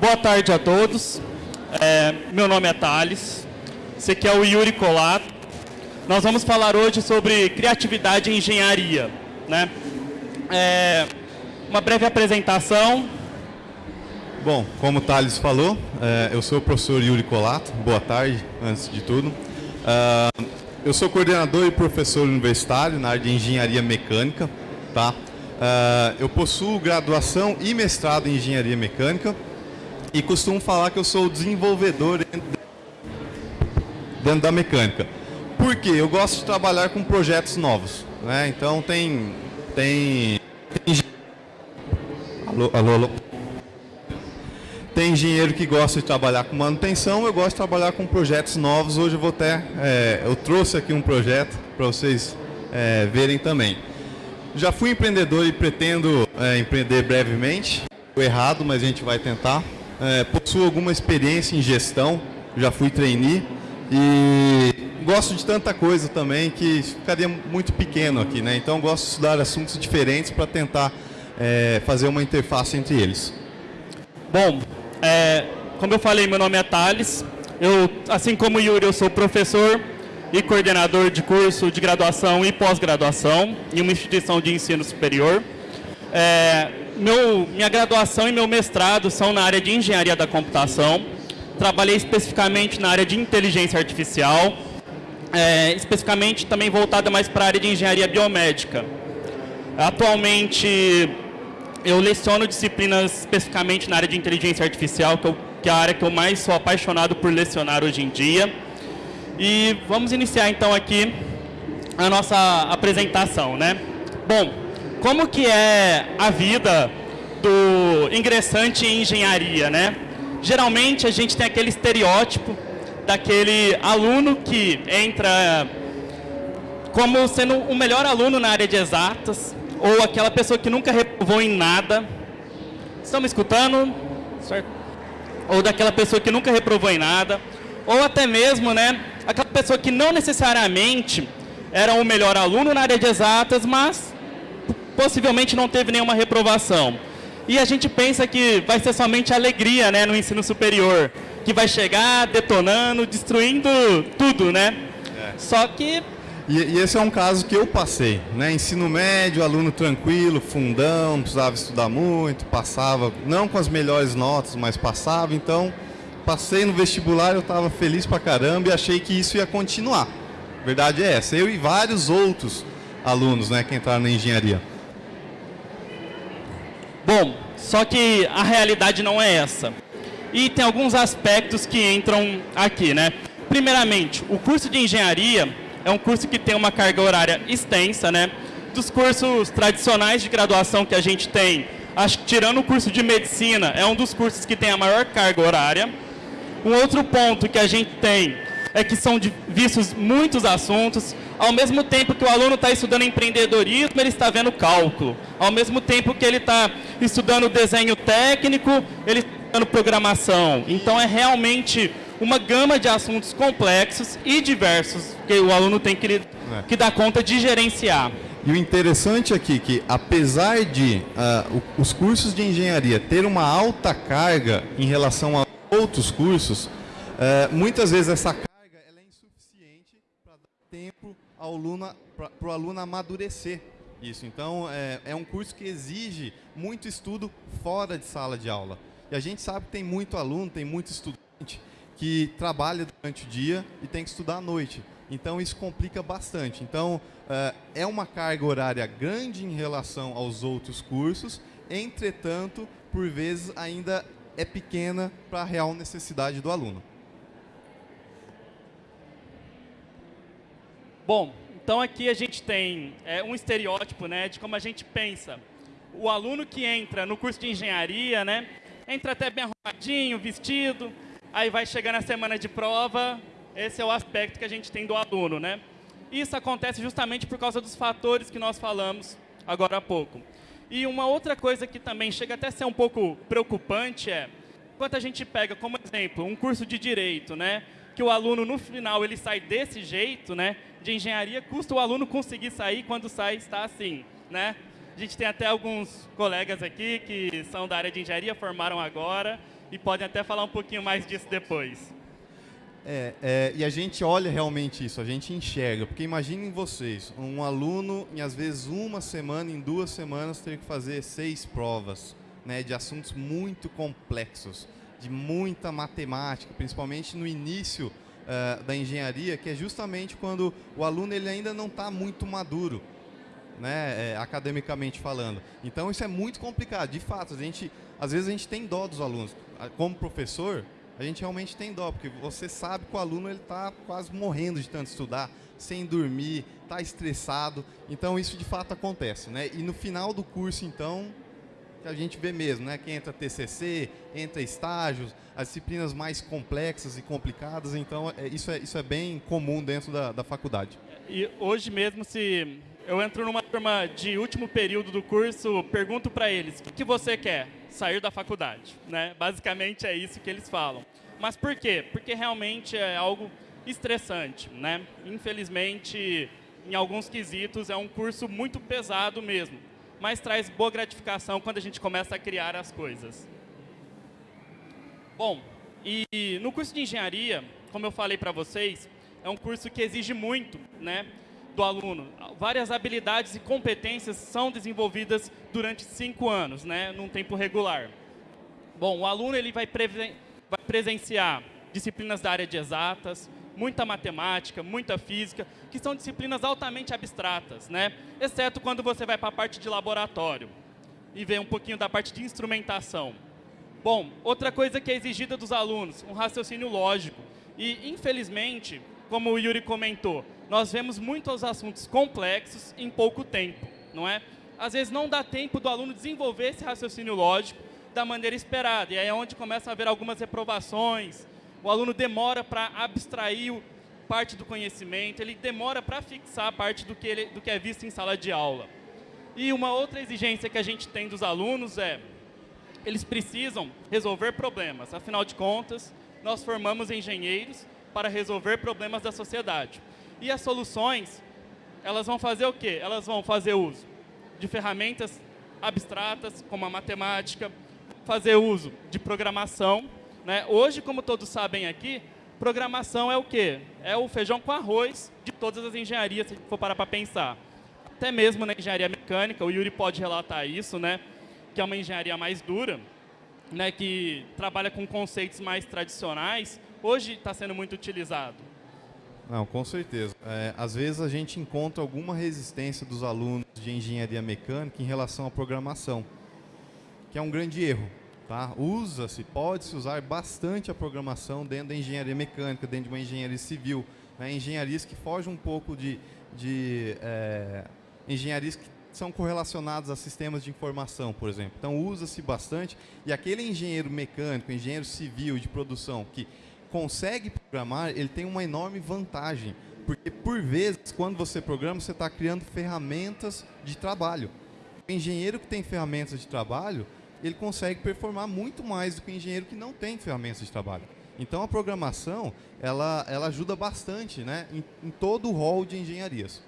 Boa tarde a todos. É, meu nome é Thales. Esse aqui é o Yuri Colato. Nós vamos falar hoje sobre criatividade e engenharia. Né? É, uma breve apresentação. Bom, como o Thales falou, é, eu sou o professor Yuri Colato. Boa tarde, antes de tudo. Uh, eu sou coordenador e professor universitário na área de engenharia mecânica. Tá? Uh, eu possuo graduação e mestrado em engenharia mecânica e costumo falar que eu sou desenvolvedor dentro da mecânica. Por quê? Eu gosto de trabalhar com projetos novos. Né? Então tem, tem, tem... Alô, alô, alô. Tem engenheiro que gosta de trabalhar com manutenção, eu gosto de trabalhar com projetos novos. Hoje eu vou até, é, eu trouxe aqui um projeto para vocês é, verem também. Já fui empreendedor e pretendo é, empreender brevemente. Errado, mas a gente vai tentar. É, possuo alguma experiência em gestão, já fui trainee e gosto de tanta coisa também que ficaria muito pequeno aqui, né? Então gosto de estudar assuntos diferentes para tentar é, fazer uma interface entre eles. Bom, é, como eu falei, meu nome é Thales. Eu, assim como o Yuri, eu sou professor e coordenador de curso de graduação e pós-graduação em uma instituição de ensino superior. É, meu, minha graduação e meu mestrado são na área de engenharia da computação. Trabalhei especificamente na área de inteligência artificial, é, especificamente também voltada mais para a área de engenharia biomédica. Atualmente, eu leciono disciplinas especificamente na área de inteligência artificial, que, eu, que é a área que eu mais sou apaixonado por lecionar hoje em dia. E vamos iniciar então aqui a nossa apresentação, né? Bom, como que é a vida do ingressante em engenharia, né? Geralmente a gente tem aquele estereótipo daquele aluno que entra como sendo o melhor aluno na área de exatas, ou aquela pessoa que nunca reprovou em nada. Estão me escutando? Certo? Ou daquela pessoa que nunca reprovou em nada, ou até mesmo, né, aquela pessoa que não necessariamente era o melhor aluno na área de exatas, mas possivelmente não teve nenhuma reprovação. E a gente pensa que vai ser somente alegria né, no ensino superior, que vai chegar detonando, destruindo tudo, né? É. Só que... E, e, esse é um caso que eu passei, né? Ensino médio, aluno tranquilo, fundão, não precisava estudar muito, passava, não com as melhores notas, mas passava, então passei no vestibular, eu estava feliz pra caramba e achei que isso ia continuar. A verdade é essa. Eu e vários outros alunos né, que entraram na engenharia. Bom, só que a realidade não é essa. E tem alguns aspectos que entram aqui, né? Primeiramente, o curso de engenharia é um curso que tem uma carga horária extensa, né? Dos cursos tradicionais de graduação que a gente tem, acho que tirando o curso de medicina, é um dos cursos que tem a maior carga horária. Um outro ponto que a gente tem é que são vistos muitos assuntos, ao mesmo tempo que o aluno está estudando empreendedorismo, ele está vendo cálculo. Ao mesmo tempo que ele está estudando desenho técnico, ele está estudando programação. Então é realmente uma gama de assuntos complexos e diversos que o aluno tem que, que dar conta de gerenciar. E o interessante aqui é que, apesar de uh, os cursos de engenharia ter uma alta carga em relação a outros cursos, é, muitas vezes essa carga ela é insuficiente para dar tempo ao para o aluno amadurecer isso. Então, é, é um curso que exige muito estudo fora de sala de aula. E a gente sabe que tem muito aluno, tem muito estudante que trabalha durante o dia e tem que estudar à noite. Então, isso complica bastante. Então, é, é uma carga horária grande em relação aos outros cursos, entretanto, por vezes ainda é pequena para a real necessidade do aluno. Bom, então aqui a gente tem é, um estereótipo né, de como a gente pensa. O aluno que entra no curso de engenharia, né, entra até bem arrumadinho, vestido, aí vai chegar na semana de prova, esse é o aspecto que a gente tem do aluno. Né? Isso acontece justamente por causa dos fatores que nós falamos agora há pouco. E uma outra coisa que também chega até a ser um pouco preocupante é, quando a gente pega como exemplo um curso de Direito, né, que o aluno no final ele sai desse jeito, né, de engenharia, custa o aluno conseguir sair quando sai está assim, né? A gente tem até alguns colegas aqui que são da área de engenharia, formaram agora, e podem até falar um pouquinho mais disso depois. É, é, e a gente olha realmente isso, a gente enxerga, porque imaginem vocês, um aluno em às vezes uma semana, em duas semanas, ter que fazer seis provas, né, de assuntos muito complexos, de muita matemática, principalmente no início uh, da engenharia, que é justamente quando o aluno ele ainda não está muito maduro, né, é, academicamente falando. Então isso é muito complicado, de fato, a gente, às vezes a gente tem dó dos alunos. Como professor, a gente realmente tem dó, porque você sabe que o aluno está quase morrendo de tanto estudar, sem dormir, está estressado. Então isso de fato acontece. Né? E no final do curso, então, que a gente vê mesmo, né? que entra TCC, entra estágios, as disciplinas mais complexas e complicadas, então é, isso, é, isso é bem comum dentro da, da faculdade. E hoje mesmo, se eu entro numa turma de último período do curso, pergunto para eles, o que, que você quer? sair da faculdade. Né? Basicamente é isso que eles falam. Mas por quê? Porque realmente é algo estressante. Né? Infelizmente, em alguns quesitos, é um curso muito pesado mesmo, mas traz boa gratificação quando a gente começa a criar as coisas. Bom, e no curso de engenharia, como eu falei para vocês, é um curso que exige muito, né? do aluno. Várias habilidades e competências são desenvolvidas durante cinco anos, né, num tempo regular. Bom, o aluno ele vai, vai presenciar disciplinas da área de exatas, muita matemática, muita física, que são disciplinas altamente abstratas, né? exceto quando você vai para a parte de laboratório e vê um pouquinho da parte de instrumentação. Bom, outra coisa que é exigida dos alunos, um raciocínio lógico. E, infelizmente, como o Yuri comentou, nós vemos muitos assuntos complexos em pouco tempo, não é? Às vezes não dá tempo do aluno desenvolver esse raciocínio lógico da maneira esperada, e aí é onde começa a haver algumas reprovações, o aluno demora para abstrair parte do conhecimento, ele demora para fixar parte do que, ele, do que é visto em sala de aula. E uma outra exigência que a gente tem dos alunos é, eles precisam resolver problemas, afinal de contas, nós formamos engenheiros para resolver problemas da sociedade. E as soluções, elas vão fazer o quê? Elas vão fazer uso de ferramentas abstratas, como a matemática, fazer uso de programação. Né? Hoje, como todos sabem aqui, programação é o quê? É o feijão com arroz de todas as engenharias, se for parar para pensar. Até mesmo na engenharia mecânica, o Yuri pode relatar isso, né? que é uma engenharia mais dura, né? que trabalha com conceitos mais tradicionais, hoje está sendo muito utilizado. Não, com certeza. É, às vezes a gente encontra alguma resistência dos alunos de engenharia mecânica em relação à programação, que é um grande erro. Tá? Usa-se, pode-se usar bastante a programação dentro da engenharia mecânica, dentro de uma engenharia civil. Né? Engenharias que fogem um pouco de, de é, engenharias que são correlacionadas a sistemas de informação, por exemplo. Então usa-se bastante e aquele engenheiro mecânico, engenheiro civil de produção que consegue programar, ele tem uma enorme vantagem. Porque, por vezes, quando você programa, você está criando ferramentas de trabalho. O engenheiro que tem ferramentas de trabalho, ele consegue performar muito mais do que o engenheiro que não tem ferramentas de trabalho. Então, a programação, ela, ela ajuda bastante né, em, em todo o rol de engenharias.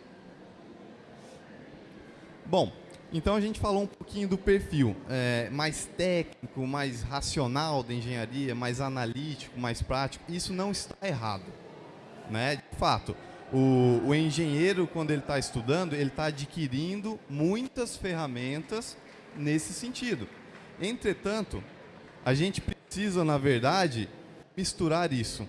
Bom, então a gente falou um pouquinho do perfil é, mais técnico, mais racional da engenharia, mais analítico, mais prático. Isso não está errado. Né? De fato, o, o engenheiro, quando ele está estudando, ele está adquirindo muitas ferramentas nesse sentido. Entretanto, a gente precisa, na verdade, misturar isso.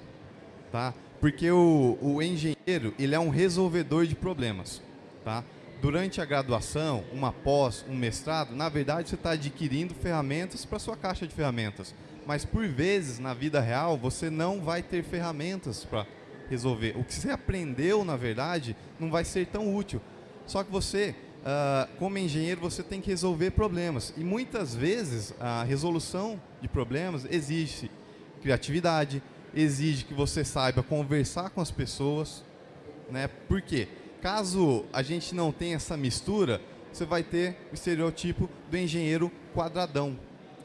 Tá? Porque o, o engenheiro ele é um resolvedor de problemas. Tá? durante a graduação, uma pós, um mestrado, na verdade você está adquirindo ferramentas para sua caixa de ferramentas. Mas por vezes, na vida real, você não vai ter ferramentas para resolver. O que você aprendeu, na verdade, não vai ser tão útil. Só que você, uh, como engenheiro, você tem que resolver problemas. E muitas vezes a resolução de problemas exige criatividade, exige que você saiba conversar com as pessoas. Né? Por quê? Caso a gente não tenha essa mistura, você vai ter o estereotipo do engenheiro quadradão.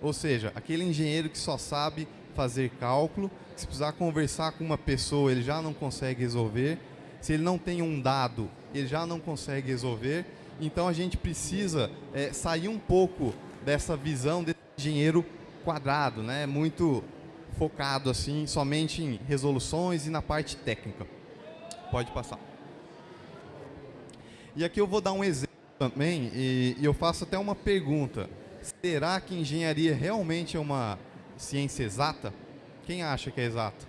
Ou seja, aquele engenheiro que só sabe fazer cálculo, se precisar conversar com uma pessoa, ele já não consegue resolver. Se ele não tem um dado, ele já não consegue resolver. Então a gente precisa é, sair um pouco dessa visão desse engenheiro quadrado, né? muito focado assim, somente em resoluções e na parte técnica. Pode passar. E aqui eu vou dar um exemplo também, e, e eu faço até uma pergunta. Será que engenharia realmente é uma ciência exata? Quem acha que é exata?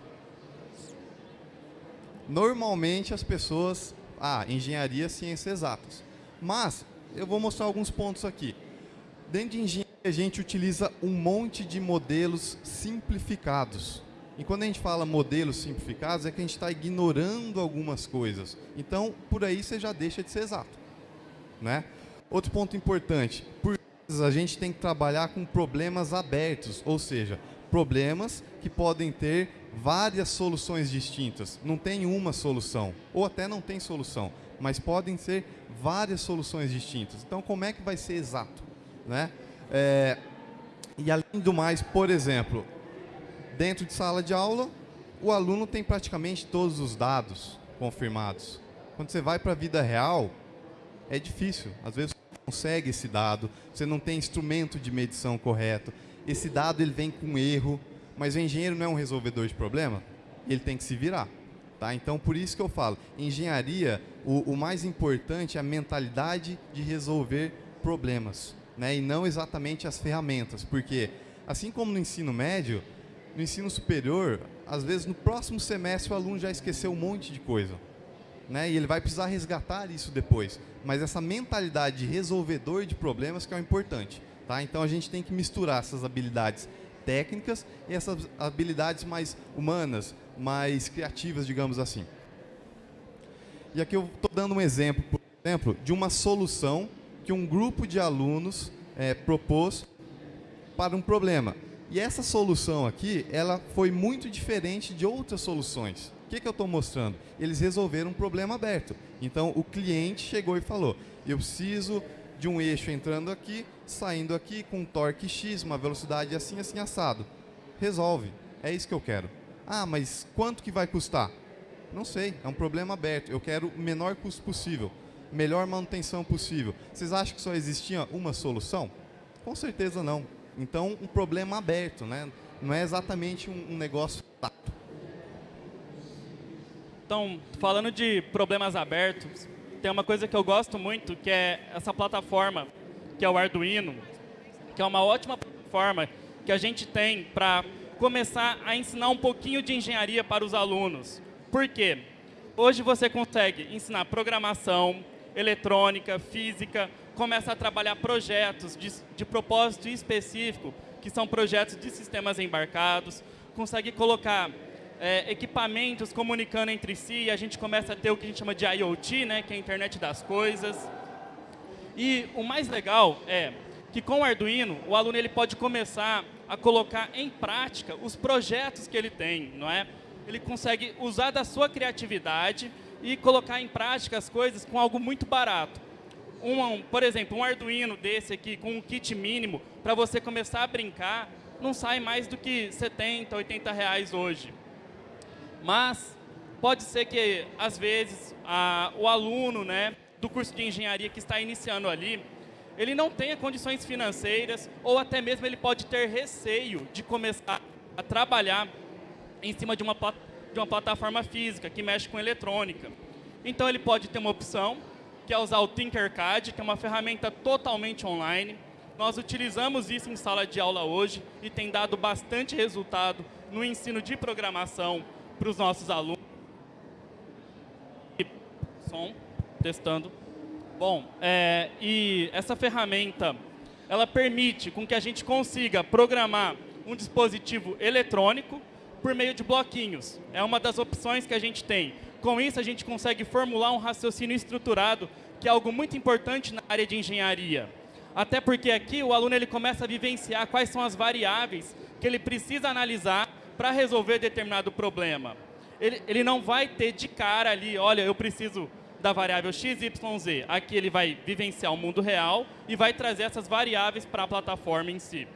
Normalmente as pessoas, ah, engenharia, ciências exatas. Mas eu vou mostrar alguns pontos aqui. Dentro de engenharia a gente utiliza um monte de modelos simplificados. E quando a gente fala modelos simplificados, é que a gente está ignorando algumas coisas. Então, por aí você já deixa de ser exato. Né? Outro ponto importante, por vezes a gente tem que trabalhar com problemas abertos, ou seja, problemas que podem ter várias soluções distintas. Não tem uma solução, ou até não tem solução, mas podem ser várias soluções distintas. Então, como é que vai ser exato? Né? É, e além do mais, por exemplo, dentro de sala de aula, o aluno tem praticamente todos os dados confirmados. Quando você vai para a vida real, é difícil. Às vezes você não consegue esse dado, você não tem instrumento de medição correto. Esse dado ele vem com erro, mas o engenheiro não é um resolvedor de problema, ele tem que se virar. Tá? Então, por isso que eu falo, engenharia, o, o mais importante é a mentalidade de resolver problemas, né? e não exatamente as ferramentas, porque assim como no ensino médio, no ensino superior, às vezes no próximo semestre o aluno já esqueceu um monte de coisa. Né? E ele vai precisar resgatar isso depois. Mas essa mentalidade de resolvedor de problemas que é o importante. Tá? Então a gente tem que misturar essas habilidades técnicas e essas habilidades mais humanas, mais criativas, digamos assim. E aqui eu estou dando um exemplo, por exemplo, de uma solução que um grupo de alunos é, propôs para um problema. E essa solução aqui, ela foi muito diferente de outras soluções. O que, que eu estou mostrando? Eles resolveram um problema aberto. Então, o cliente chegou e falou, eu preciso de um eixo entrando aqui, saindo aqui com um torque X, uma velocidade assim, assim, assado. Resolve. É isso que eu quero. Ah, mas quanto que vai custar? Não sei, é um problema aberto. Eu quero o menor custo possível, melhor manutenção possível. Vocês acham que só existia uma solução? Com certeza não. Então, um problema aberto, né? não é exatamente um, negócio tato. Então, falando de problemas abertos, tem uma coisa que eu gosto muito, que é essa plataforma, que é o Arduino, que é uma ótima plataforma que a gente tem para começar a ensinar um pouquinho de engenharia para os alunos. Por quê? Hoje você consegue ensinar programação, eletrônica, física, começa a trabalhar projetos de, de propósito específico, que são projetos de sistemas embarcados, consegue colocar é, equipamentos comunicando entre si, e a gente começa a ter o que a gente chama de IoT, né, que é a internet das coisas. E o mais legal é que com o Arduino, o aluno ele pode começar a colocar em prática os projetos que ele tem, não é? Ele consegue usar da sua criatividade e colocar em prática as coisas com algo muito barato. Um, por exemplo, um Arduino desse aqui, com um kit mínimo, para você começar a brincar, não sai mais do que 70, 80 reais hoje. Mas pode ser que, às vezes, a, o aluno né, do curso de engenharia que está iniciando ali, ele não tenha condições financeiras ou até mesmo ele pode ter receio de começar a trabalhar em cima de uma, de uma plataforma física que mexe com eletrônica. Então ele pode ter uma opção, que é usar o Tinkercad, que é uma ferramenta totalmente online. Nós utilizamos isso em sala de aula hoje e tem dado bastante resultado no ensino de programação para os nossos alunos. Som, testando. Bom, é, e essa ferramenta, ela permite com que a gente consiga programar um dispositivo eletrônico por meio de bloquinhos. É uma das opções que a gente tem. Com isso, a gente consegue formular um raciocínio estruturado, que é algo muito importante na área de engenharia. Até porque aqui o aluno ele começa a vivenciar quais são as variáveis que ele precisa analisar para resolver determinado problema. Ele, ele não vai ter de cara ali, olha, eu preciso da variável x, y, z. Aqui ele vai vivenciar o mundo real e vai trazer essas variáveis para a plataforma em si.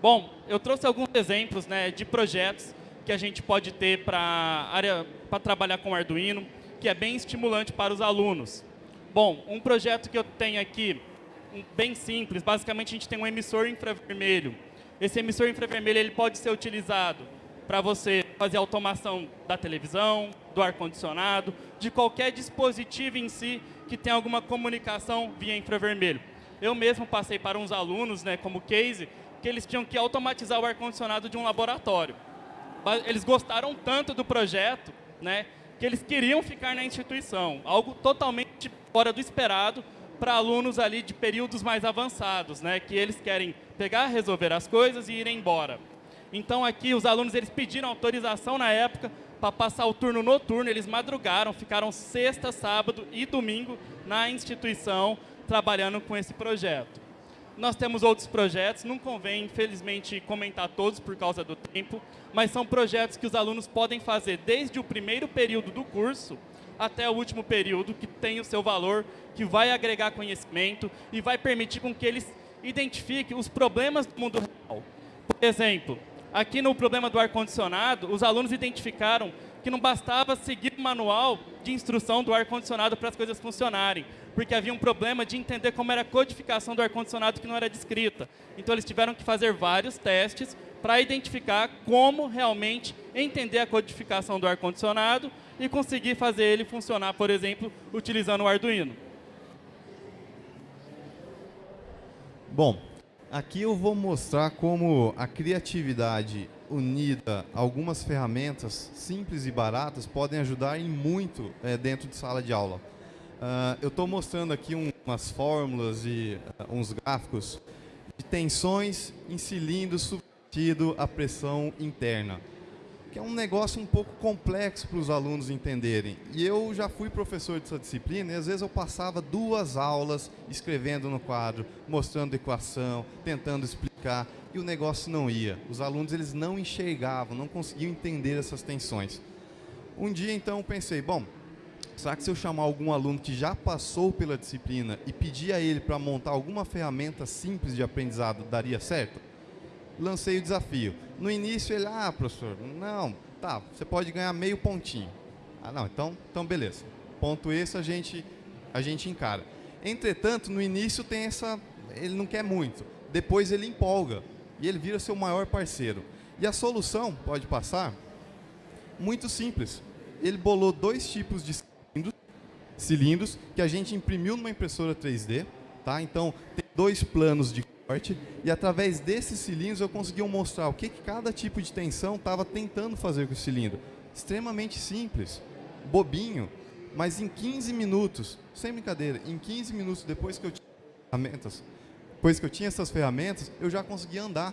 Bom, eu trouxe alguns exemplos né, de projetos que a gente pode ter para área para trabalhar com Arduino, que é bem estimulante para os alunos. Bom, um projeto que eu tenho aqui bem simples. Basicamente, a gente tem um emissor infravermelho. Esse emissor infravermelho ele pode ser utilizado para você fazer automação da televisão, do ar-condicionado, de qualquer dispositivo em si que tenha alguma comunicação via infravermelho. Eu mesmo passei para uns alunos, né, como case, que eles tinham que automatizar o ar-condicionado de um laboratório. Eles gostaram tanto do projeto, né, que eles queriam ficar na instituição, algo totalmente fora do esperado para alunos ali de períodos mais avançados, né, que eles querem pegar, resolver as coisas e ir embora. Então aqui os alunos eles pediram autorização na época para passar o turno noturno, eles madrugaram, ficaram sexta, sábado e domingo na instituição trabalhando com esse projeto. Nós temos outros projetos, não convém, infelizmente, comentar todos por causa do tempo, mas são projetos que os alunos podem fazer desde o primeiro período do curso até o último período, que tem o seu valor, que vai agregar conhecimento e vai permitir com que eles identifiquem os problemas do mundo real. Por exemplo, aqui no problema do ar-condicionado, os alunos identificaram que não bastava seguir o manual de instrução do ar-condicionado para as coisas funcionarem, porque havia um problema de entender como era a codificação do ar-condicionado que não era descrita. Então, eles tiveram que fazer vários testes para identificar como realmente entender a codificação do ar-condicionado e conseguir fazer ele funcionar, por exemplo, utilizando o Arduino. Bom, aqui eu vou mostrar como a criatividade unida a algumas ferramentas simples e baratas podem ajudar em muito é, dentro de sala de aula. Uh, eu estou mostrando aqui um, umas fórmulas e uh, uns gráficos de tensões em cilindros submetido à pressão interna que é um negócio um pouco complexo para os alunos entenderem. E eu já fui professor dessa disciplina e às vezes eu passava duas aulas escrevendo no quadro, mostrando equação, tentando explicar, e o negócio não ia. Os alunos eles não enxergavam, não conseguiam entender essas tensões. Um dia então eu pensei, bom, será que se eu chamar algum aluno que já passou pela disciplina e pedir a ele para montar alguma ferramenta simples de aprendizado, daria certo? Lancei o desafio. No início ele, ah, professor, não, tá, você pode ganhar meio pontinho. Ah, não, então, então beleza. Ponto esse a gente, a gente encara. Entretanto, no início tem essa, ele não quer muito. Depois ele empolga e ele vira seu maior parceiro. E a solução, pode passar, muito simples. Ele bolou dois tipos de cilindros, cilindros que a gente imprimiu numa impressora 3D. Tá? Então, tem dois planos de e através desses cilindros eu consegui mostrar o que, que cada tipo de tensão estava tentando fazer com o cilindro. Extremamente simples, bobinho, mas em 15 minutos, sem brincadeira, em 15 minutos depois que eu tinha ferramentas, depois que eu tinha essas ferramentas, eu já conseguia andar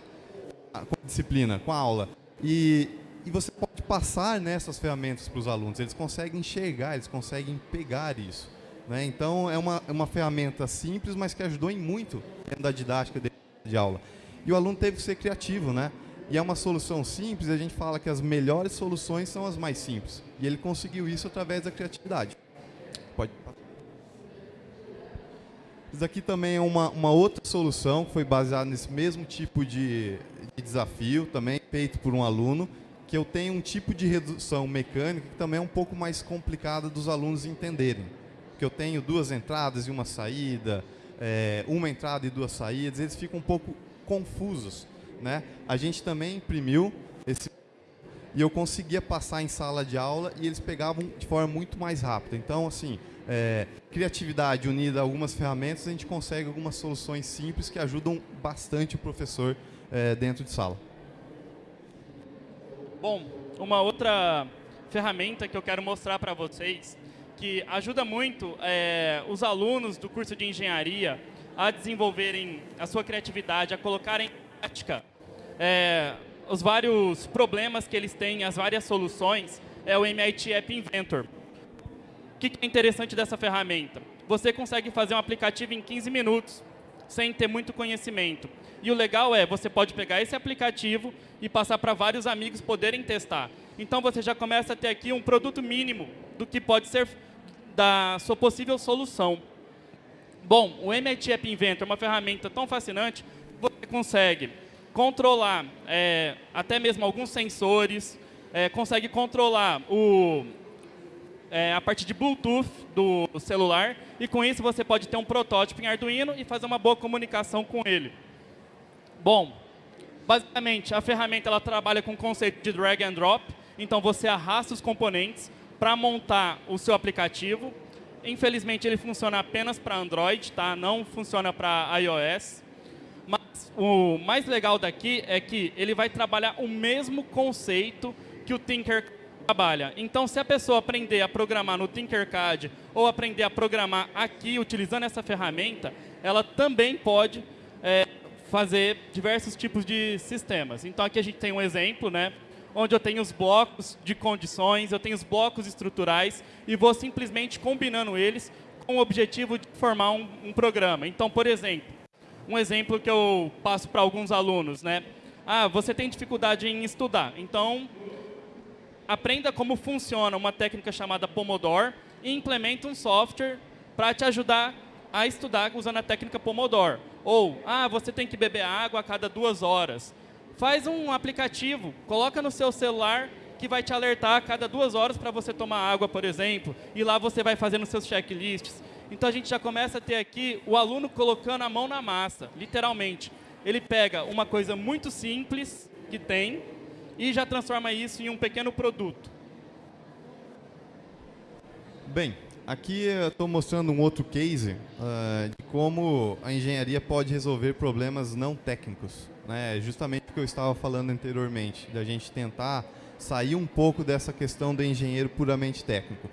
com a disciplina, com a aula. E, e você pode passar nessas ferramentas para os alunos, eles conseguem enxergar, eles conseguem pegar isso. Né? Então, é uma, é uma ferramenta simples, mas que ajudou em muito dentro da didática de aula. E o aluno teve que ser criativo, né? E é uma solução simples, a gente fala que as melhores soluções são as mais simples. E ele conseguiu isso através da criatividade. Pode Isso aqui também é uma, uma outra solução que foi baseada nesse mesmo tipo de, de desafio, também feito por um aluno, que eu tenho um tipo de redução mecânica que também é um pouco mais complicada dos alunos entenderem que eu tenho duas entradas e uma saída, é, uma entrada e duas saídas, eles ficam um pouco confusos. Né? A gente também imprimiu esse e eu conseguia passar em sala de aula e eles pegavam de forma muito mais rápida. Então, assim, é, criatividade unida a algumas ferramentas, a gente consegue algumas soluções simples que ajudam bastante o professor é, dentro de sala. Bom, uma outra ferramenta que eu quero mostrar para vocês que ajuda muito é, os alunos do curso de engenharia a desenvolverem a sua criatividade, a colocarem em prática é, os vários problemas que eles têm, as várias soluções, é o MIT App Inventor. O que é interessante dessa ferramenta? Você consegue fazer um aplicativo em 15 minutos, sem ter muito conhecimento. E o legal é, você pode pegar esse aplicativo e passar para vários amigos poderem testar. Então você já começa a ter aqui um produto mínimo do que pode ser da sua possível solução. Bom, o MIT App Inventor é uma ferramenta tão fascinante que você consegue controlar é, até mesmo alguns sensores, é, consegue controlar o, é, a partir de Bluetooth do celular, e com isso você pode ter um protótipo em Arduino e fazer uma boa comunicação com ele. Bom, basicamente, a ferramenta ela trabalha com o conceito de drag and drop, então você arrasta os componentes para montar o seu aplicativo. Infelizmente, ele funciona apenas para Android, tá? não funciona para iOS. Mas o mais legal daqui é que ele vai trabalhar o mesmo conceito que o Tinker trabalha. Então, se a pessoa aprender a programar no Tinkercad ou aprender a programar aqui, utilizando essa ferramenta, ela também pode é, fazer diversos tipos de sistemas. Então, aqui a gente tem um exemplo, né, onde eu tenho os blocos de condições, eu tenho os blocos estruturais e vou simplesmente combinando eles com o objetivo de formar um, um programa. Então, por exemplo, um exemplo que eu passo para alguns alunos, né? Ah, você tem dificuldade em estudar, então aprenda como funciona uma técnica chamada Pomodoro e implemente um software para te ajudar a estudar usando a técnica Pomodoro. Ou, ah, você tem que beber água a cada duas horas. Faz um aplicativo, coloca no seu celular que vai te alertar a cada duas horas para você tomar água, por exemplo. E lá você vai fazendo seus checklists. Então a gente já começa a ter aqui o aluno colocando a mão na massa, literalmente. Ele pega uma coisa muito simples que tem, e já transforma isso em um pequeno produto. Bem, aqui eu estou mostrando um outro case uh, de como a engenharia pode resolver problemas não técnicos. Né? Justamente o que eu estava falando anteriormente, da gente tentar sair um pouco dessa questão do engenheiro puramente técnico.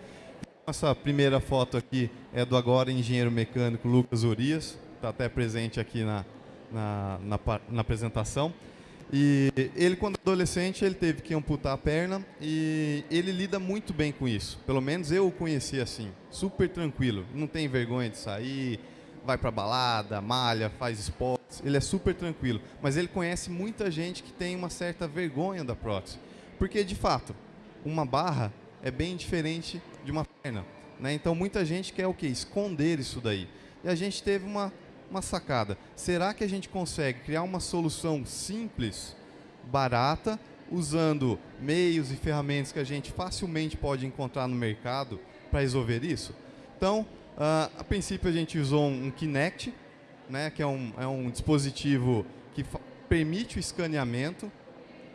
Essa primeira foto aqui é do agora engenheiro mecânico Lucas Urias, está até presente aqui na, na, na, na apresentação. E ele, quando adolescente, ele teve que amputar a perna e ele lida muito bem com isso. Pelo menos eu o conheci assim, super tranquilo. Não tem vergonha de sair, vai para balada, malha, faz esportes. Ele é super tranquilo. Mas ele conhece muita gente que tem uma certa vergonha da prótese. Porque, de fato, uma barra é bem diferente de uma perna. Né? Então, muita gente quer o quê? Esconder isso daí. E a gente teve uma uma sacada. Será que a gente consegue criar uma solução simples, barata, usando meios e ferramentas que a gente facilmente pode encontrar no mercado para resolver isso? Então, uh, a princípio a gente usou um, Kinect, né, que é um, é um dispositivo que permite o escaneamento,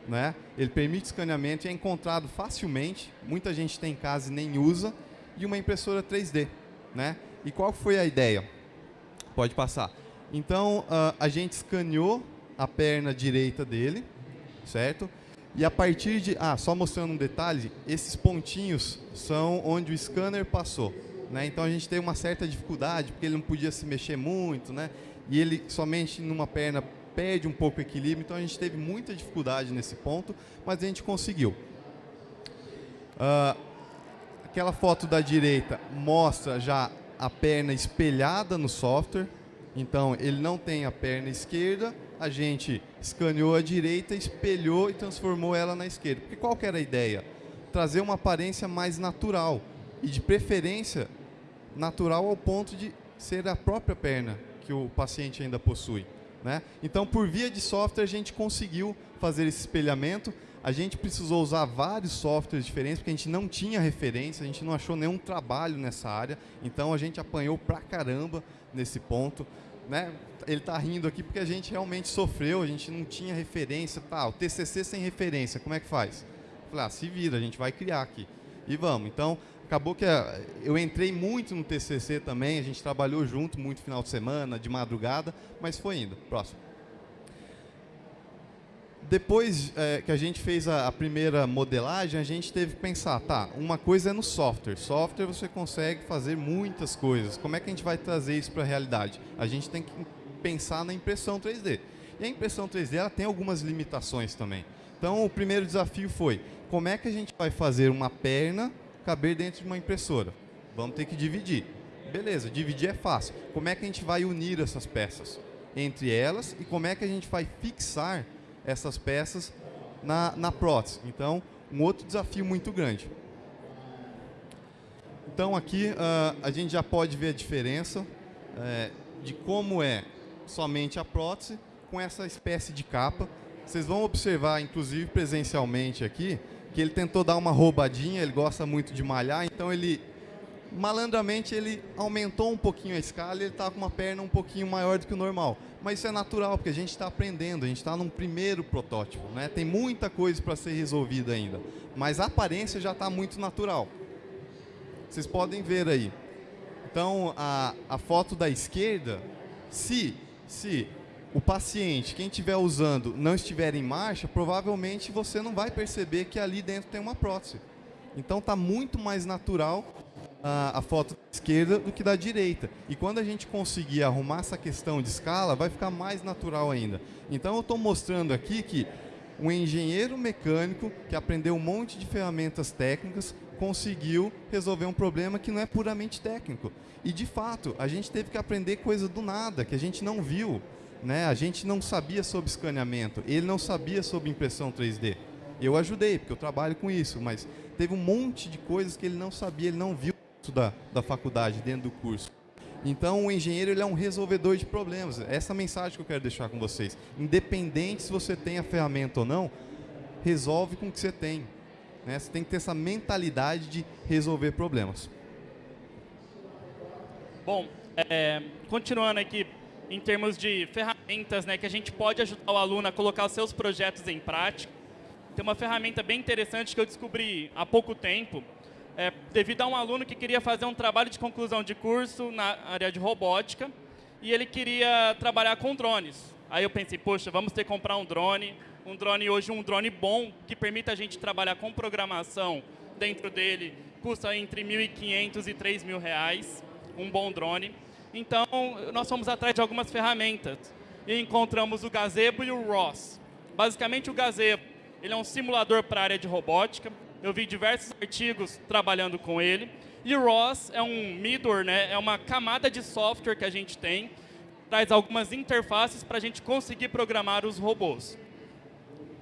né? ele permite escaneamento e é encontrado facilmente, muita gente tem em casa e nem usa, e uma impressora 3D. Né? E qual foi a ideia? Pode passar. Então, uh, a gente escaneou a perna direita dele, certo? E a partir de... Ah, só mostrando um detalhe, esses pontinhos são onde o scanner passou. Né? Então, a gente teve uma certa dificuldade, porque ele não podia se mexer muito, né? E ele somente numa perna perde um pouco o equilíbrio, então a gente teve muita dificuldade nesse ponto, mas a gente conseguiu. Uh, aquela foto da direita mostra já a perna espelhada no software. Então, ele não tem a perna esquerda, a gente escaneou a direita, espelhou e transformou ela na esquerda. Porque qual era a ideia? Trazer uma aparência mais natural. E de preferência, natural ao ponto de ser a própria perna que o paciente ainda possui. Né? Então, por via de software, a gente conseguiu fazer esse espelhamento a gente precisou usar vários softwares diferentes, porque a gente não tinha referência, a gente não achou nenhum trabalho nessa área, então a gente apanhou pra caramba nesse ponto. Né? Ele está rindo aqui porque a gente realmente sofreu, a gente não tinha referência. Tá, o TCC sem referência, como é que faz? Falei, ah, se vira, a gente vai criar aqui. E vamos. Então, acabou que eh, eu entrei muito no TCC também, a gente trabalhou junto muito final de semana, de madrugada, mas foi indo. Próximo depois é, que a gente fez a, a, primeira modelagem, a gente teve que pensar, tá, uma coisa é no software. Software você consegue fazer muitas coisas. Como é que a gente vai trazer isso para a realidade? A gente tem que pensar na impressão 3D. E a impressão 3D ela tem algumas limitações também. Então, o primeiro desafio foi, como é que a gente vai fazer uma perna caber dentro de uma impressora? Vamos ter que dividir. Beleza, dividir é fácil. Como é que a gente vai unir essas peças entre elas e como é que a gente vai fixar essas peças na, na prótese. Então, um outro desafio muito grande. Então, aqui uh, a gente já pode ver a diferença uh, de como é somente a prótese com essa espécie de capa. Vocês vão observar, inclusive presencialmente aqui, que ele tentou dar uma roubadinha, ele gosta muito de malhar, então ele malandramente ele aumentou um pouquinho a escala ele está com uma perna um pouquinho maior do que o normal. Mas isso é natural, porque a gente está aprendendo, a gente está num primeiro protótipo. Né? Tem muita coisa para ser resolvida ainda. Mas a aparência já está muito natural. Vocês podem ver aí. Então, a, a foto da esquerda, se, se o paciente, quem estiver usando, não estiver em marcha, provavelmente você não vai perceber que ali dentro tem uma prótese. Então, está muito mais natural a, a, foto da esquerda do que da direita. E quando a gente conseguir arrumar essa questão de escala, vai ficar mais natural ainda. Então eu estou mostrando aqui que um engenheiro mecânico que aprendeu um monte de ferramentas técnicas conseguiu resolver um problema que não é puramente técnico. E de fato, a gente teve que aprender coisa do nada, que a gente não viu. Né? A gente não sabia sobre escaneamento, ele não sabia sobre impressão 3D. Eu ajudei, porque eu trabalho com isso, mas teve um monte de coisas que ele não sabia, ele não viu da, da faculdade, dentro do curso. Então, o engenheiro ele é um resolvedor de problemas. Essa é a mensagem que eu quero deixar com vocês. Independente se você tem a ferramenta ou não, resolve com o que você tem. Né? Você tem que ter essa mentalidade de resolver problemas. Bom, é, continuando aqui, em termos de ferramentas né, que a gente pode ajudar o aluno a colocar os seus projetos em prática, tem uma ferramenta bem interessante que eu descobri há pouco tempo, é, devido a um aluno que queria fazer um trabalho de conclusão de curso na área de robótica e ele queria trabalhar com drones. Aí eu pensei, poxa, vamos ter que comprar um drone, um drone hoje, um drone bom, que permita a gente trabalhar com programação dentro dele, custa entre 1.500 e 3.000 reais, um bom drone. Então, nós fomos atrás de algumas ferramentas e encontramos o Gazebo e o ROS. Basicamente, o Gazebo ele é um simulador para a área de robótica, eu vi diversos artigos trabalhando com ele. E o ROS é um middleware, né? é uma camada de software que a gente tem, traz algumas interfaces para a gente conseguir programar os robôs.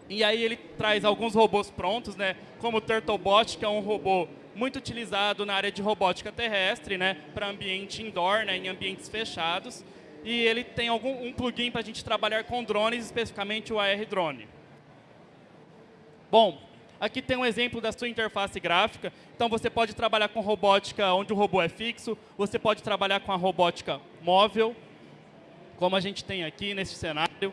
E aí ele traz alguns robôs prontos, né? como o Turtlebot, que é um robô muito utilizado na área de robótica terrestre, né? para ambiente indoor, né? em ambientes fechados. E ele tem algum, um plugin para a gente trabalhar com drones, especificamente o AR Drone. Bom, Aqui tem um exemplo da sua interface gráfica. Então, você pode trabalhar com robótica onde o robô é fixo. Você pode trabalhar com a robótica móvel, como a gente tem aqui nesse cenário.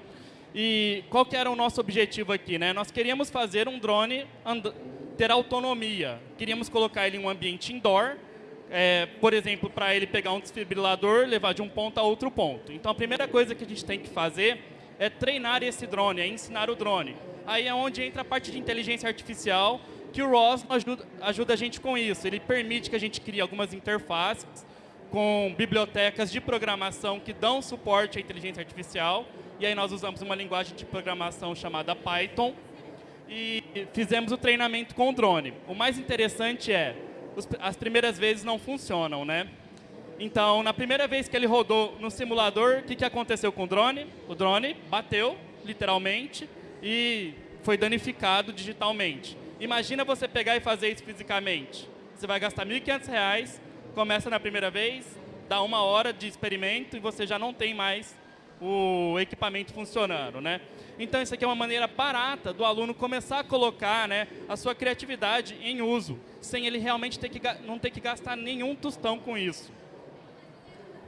E qual que era o nosso objetivo aqui? Né? Nós queríamos fazer um drone ter autonomia. Queríamos colocar ele em um ambiente indoor, é, por exemplo, para ele pegar um desfibrilador, levar de um ponto a outro ponto. Então, a primeira coisa que a gente tem que fazer é treinar esse drone, é ensinar o drone. Aí é onde entra a parte de inteligência artificial, que o ROS ajuda, ajuda a gente com isso. Ele permite que a gente crie algumas interfaces com bibliotecas de programação que dão suporte à inteligência artificial. E aí nós usamos uma linguagem de programação chamada Python e fizemos o treinamento com o drone. O mais interessante é, as primeiras vezes não funcionam, né? Então, na primeira vez que ele rodou no simulador, o que, que aconteceu com o drone? O drone bateu, literalmente, e foi danificado digitalmente. Imagina você pegar e fazer isso fisicamente. Você vai gastar R$ 1.500, começa na primeira vez, dá uma hora de experimento e você já não tem mais o equipamento funcionando. Né? Então, isso aqui é uma maneira barata do aluno começar a colocar né, a sua criatividade em uso, sem ele realmente ter que, não ter que gastar nenhum tostão com isso.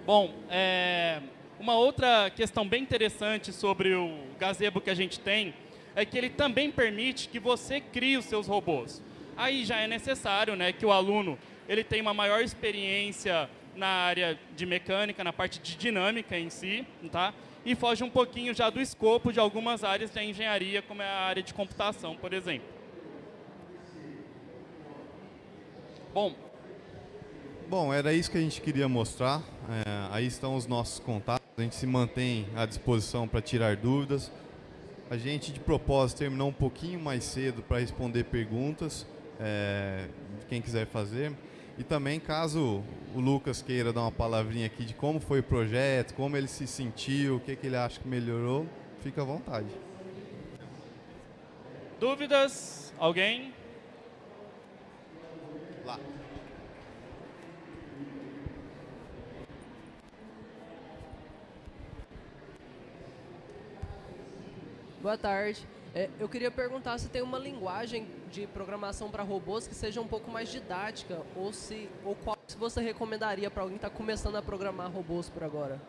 Bom, é, uma outra questão bem interessante sobre o gazebo que a gente tem é que ele também permite que você crie os seus robôs. Aí já é necessário né, que o aluno ele tenha uma maior experiência na área de mecânica, na parte de dinâmica em si, tá? E foge um pouquinho já do escopo de algumas áreas da engenharia, como é a área de computação, por exemplo. Bom, Bom, era isso que a gente queria mostrar. É, aí estão os nossos contatos. A gente se mantém à disposição para tirar dúvidas. A gente, de propósito, terminou um pouquinho mais cedo para responder perguntas é, quem quiser fazer. E também, caso o Lucas queira dar uma palavrinha aqui de como foi o projeto, como ele se sentiu, o que, que ele acha que melhorou, fica à vontade. Dúvidas? Alguém? Lá. Boa tarde. É, eu queria perguntar se tem uma linguagem de programação para robôs que seja um pouco mais didática, ou se ou qual se você recomendaria para alguém que está começando a programar robôs por agora.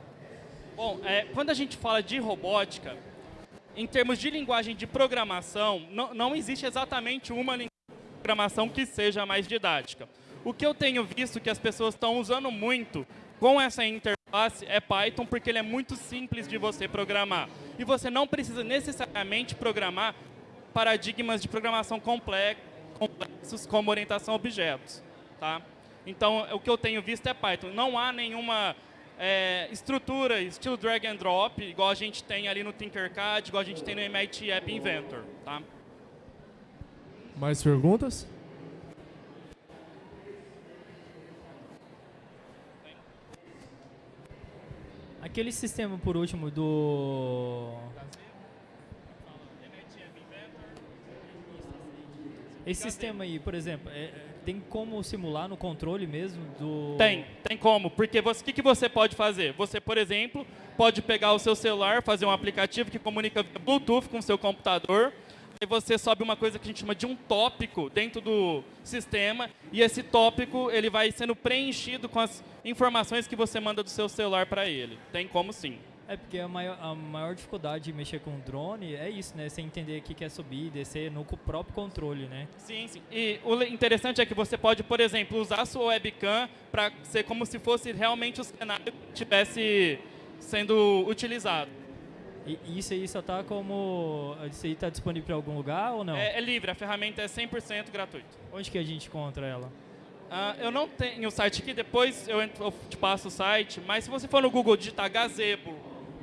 Bom, é, quando a gente fala de robótica, em termos de linguagem de programação, não, não existe exatamente uma linguagem de programação que seja mais didática. O que eu tenho visto que as pessoas estão usando muito com essa interface é Python, porque ele é muito simples de você programar. E você não precisa necessariamente programar paradigmas de programação complexos, como orientação a objetos. Tá? Então, o que eu tenho visto é Python. Não há nenhuma é, estrutura, estilo drag and drop, igual a gente tem ali no Tinkercad, igual a gente tem no MIT App Inventor. Tá? Mais perguntas? Aquele sistema, por último, do... Esse sistema aí, por exemplo, é, tem como simular no controle mesmo do... Tem, tem como. Porque o que, que você pode fazer? Você, por exemplo, pode pegar o seu celular, fazer um aplicativo que comunica Bluetooth com o seu computador, Aí você sobe uma coisa que a gente chama de um tópico dentro do sistema e esse tópico ele vai sendo preenchido com as informações que você manda do seu celular para ele. Tem como sim. É porque a maior, a maior dificuldade de mexer com drone é isso, né? Você entender o que é subir e descer no próprio controle, né? Sim, sim. E o interessante é que você pode, por exemplo, usar a sua webcam para ser como se fosse realmente o cenário que estivesse sendo utilizado. E isso aí só tá como... Isso aí tá disponível para algum lugar ou não? É, é, livre, a ferramenta é 100% gratuita. Onde que a gente encontra ela? Uh, eu não tenho o site aqui, depois eu, entro, eu, te passo o site, mas se você for no Google digitar Gazebo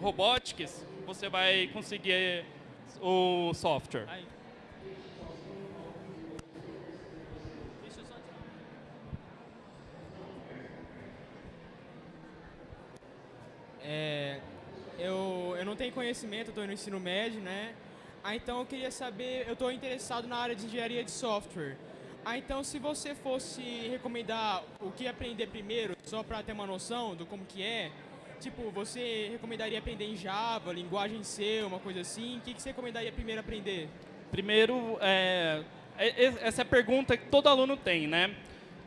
Robotics, você vai conseguir o software. Aí. É, eu, eu não tenho conhecimento, estou no ensino médio, né? Ah, então eu queria saber, eu estou interessado na área de engenharia de software. Ah, então se você fosse recomendar o que aprender primeiro, só para ter uma noção do como que é, tipo, você recomendaria aprender em Java, linguagem C, uma coisa assim? O que, que você recomendaria primeiro aprender? Primeiro, é, é, essa é a pergunta que todo aluno tem, né?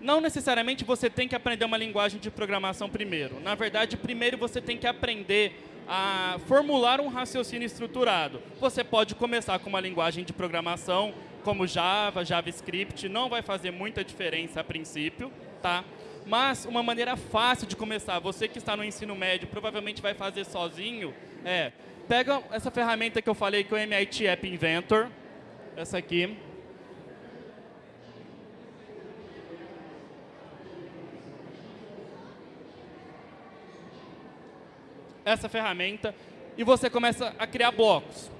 Não necessariamente você tem que aprender uma linguagem de programação primeiro. Na verdade, primeiro você tem que aprender a formular um raciocínio estruturado. Você pode começar com uma linguagem de programação como Java, JavaScript, não vai fazer muita diferença a princípio, tá? Mas uma maneira fácil de começar, você que está no ensino médio provavelmente vai fazer sozinho, é, pega essa ferramenta que eu falei, que é o MIT App Inventor, essa aqui, essa ferramenta e você começa a criar blocos.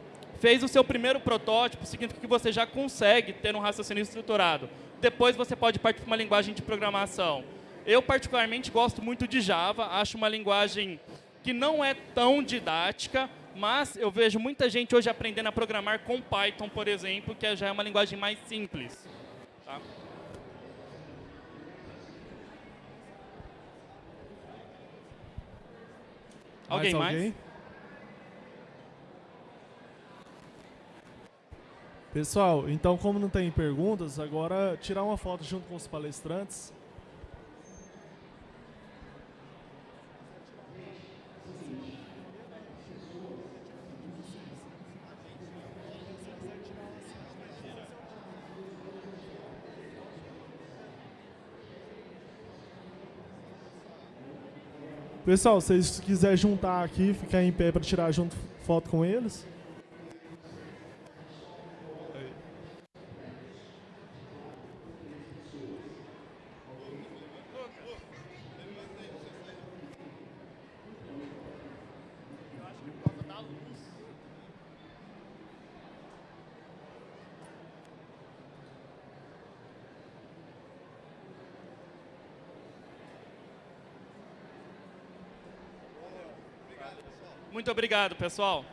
Fez o seu primeiro protótipo, significa que você já consegue ter um raciocínio estruturado. Depois você pode partir para uma linguagem de programação. Eu, particularmente, gosto muito de Java, acho uma linguagem que não é tão didática, mas eu vejo muita gente hoje aprendendo a programar com Python, por exemplo, que já é uma linguagem mais simples. Tá? Alguém mais? Alguém? Pessoal, então como não tem perguntas, agora tirar uma foto junto com os palestrantes. Pessoal, se vocês quiserem juntar aqui, ficar em pé para tirar junto foto com eles. Muito obrigado, pessoal.